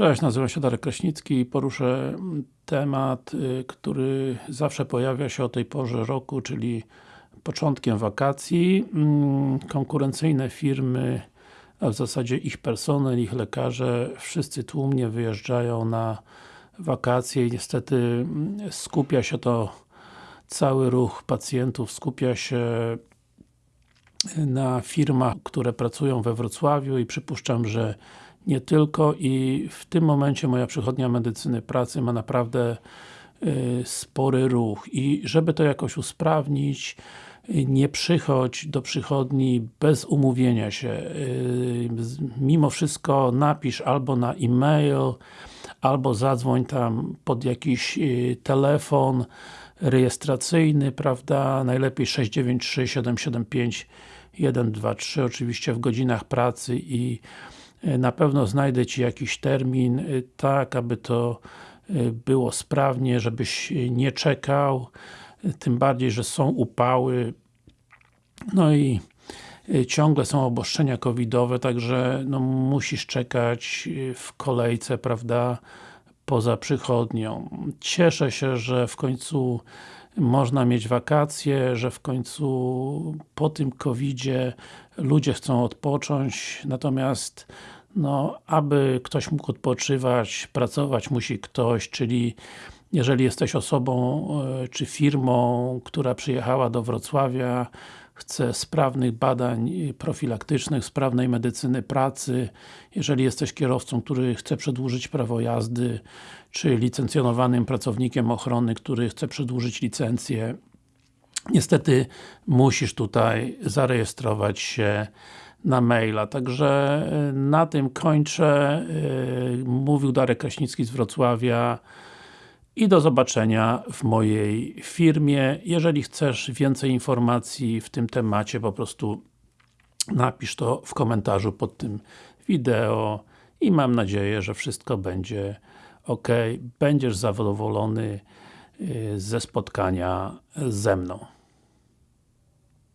Cześć, nazywam się Darek Kraśnicki i poruszę temat, y, który zawsze pojawia się o tej porze roku, czyli początkiem wakacji. Mm, konkurencyjne firmy, a w zasadzie ich personel, ich lekarze, wszyscy tłumnie wyjeżdżają na wakacje i niestety mm, skupia się to cały ruch pacjentów, skupia się na firmach, które pracują we Wrocławiu i przypuszczam, że nie tylko i w tym momencie moja przychodnia medycyny pracy ma naprawdę y, spory ruch. I żeby to jakoś usprawnić nie przychodź do przychodni bez umówienia się. Y, mimo wszystko napisz albo na e-mail, albo zadzwoń tam pod jakiś y, telefon rejestracyjny, prawda, najlepiej 693 775 123, oczywiście w godzinach pracy i na pewno znajdę Ci jakiś termin, e, tak aby to e, było sprawnie, żebyś nie czekał, tym bardziej, że są upały, no i ciągle są obostrzenia covidowe, także no, musisz czekać w kolejce, prawda, poza przychodnią. Cieszę się, że w końcu można mieć wakacje, że w końcu po tym covidzie ludzie chcą odpocząć, natomiast no, aby ktoś mógł odpoczywać, pracować musi ktoś, czyli jeżeli jesteś osobą e, czy firmą, która przyjechała do Wrocławia, chce sprawnych badań profilaktycznych, sprawnej medycyny pracy, jeżeli jesteś kierowcą, który chce przedłużyć prawo jazdy, czy licencjonowanym pracownikiem ochrony, który chce przedłużyć licencję, niestety musisz tutaj zarejestrować się na maila. Także e, na tym kończę. E, mówił Darek Kraśnicki z Wrocławia i do zobaczenia w mojej firmie. Jeżeli chcesz więcej informacji w tym temacie, po prostu napisz to w komentarzu pod tym wideo i mam nadzieję, że wszystko będzie ok. Będziesz zadowolony y, ze spotkania ze mną.